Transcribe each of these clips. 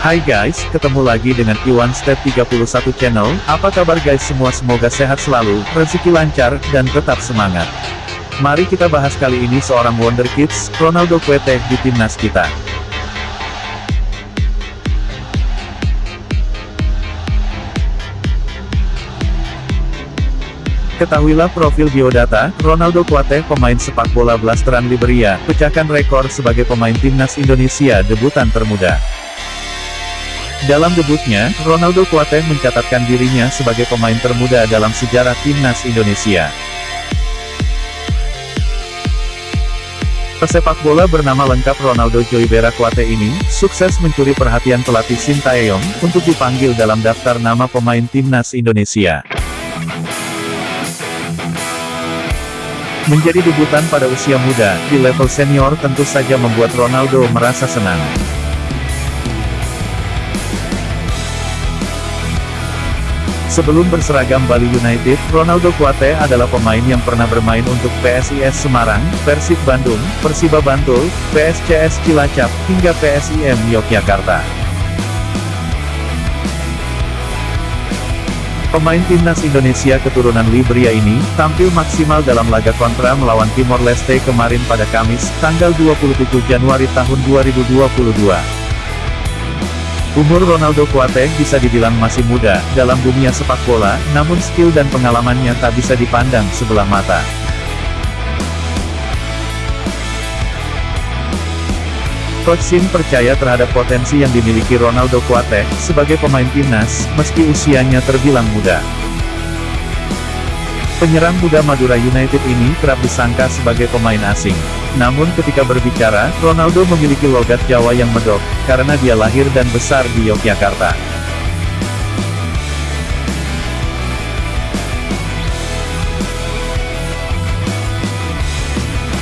Hai guys, ketemu lagi dengan Iwan Step 31 Channel, apa kabar guys semua semoga sehat selalu, rezeki lancar, dan tetap semangat. Mari kita bahas kali ini seorang Wonder Kids, Ronaldo Kuete, di timnas kita. Ketahuilah profil biodata, Ronaldo Kuate, pemain sepak bola blasteran Liberia, pecahkan rekor sebagai pemain timnas Indonesia debutan termuda. Dalam debutnya, Ronaldo Kuate mencatatkan dirinya sebagai pemain termuda dalam sejarah timnas Indonesia. Pesepak bola bernama lengkap Ronaldo Joybera Kuate ini, sukses mencuri perhatian pelatih Sintayong, untuk dipanggil dalam daftar nama pemain timnas Indonesia. Menjadi debutan pada usia muda, di level senior tentu saja membuat Ronaldo merasa senang. Sebelum berseragam Bali United, Ronaldo Kuate adalah pemain yang pernah bermain untuk PSIS Semarang, Persib Bandung, Persiba Bantul, PSCS Cilacap, hingga PSIM Yogyakarta. Pemain timnas Indonesia keturunan Liberia ini, tampil maksimal dalam laga kontra melawan Timor Leste kemarin pada Kamis, tanggal 27 Januari tahun 2022. Umur Ronaldo Kuate bisa dibilang masih muda, dalam dunia sepak bola, namun skill dan pengalamannya tak bisa dipandang sebelah mata. Coach Sin percaya terhadap potensi yang dimiliki Ronaldo Kuate, sebagai pemain timnas, meski usianya terbilang muda. Penyerang muda Madura United ini kerap disangka sebagai pemain asing. Namun ketika berbicara, Ronaldo memiliki logat Jawa yang medok, karena dia lahir dan besar di Yogyakarta.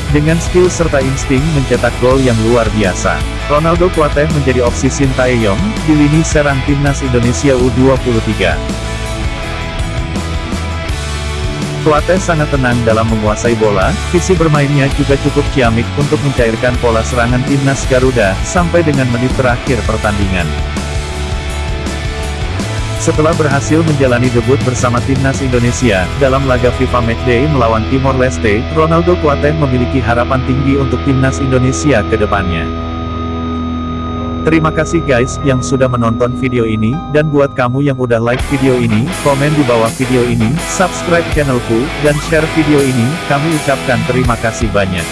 Dengan skill serta insting mencetak gol yang luar biasa, Ronaldo Kuateh menjadi opsi Sintayong, di lini serang timnas Indonesia U23. Suarez sangat tenang dalam menguasai bola, visi bermainnya juga cukup ciamik untuk mencairkan pola serangan timnas Garuda, sampai dengan menit terakhir pertandingan. Setelah berhasil menjalani debut bersama timnas Indonesia, dalam laga FIFA Matchday melawan Timor Leste, Ronaldo Kuateh memiliki harapan tinggi untuk timnas Indonesia ke depannya. Terima kasih guys yang sudah menonton video ini, dan buat kamu yang udah like video ini, komen di bawah video ini, subscribe channelku, dan share video ini, kami ucapkan terima kasih banyak.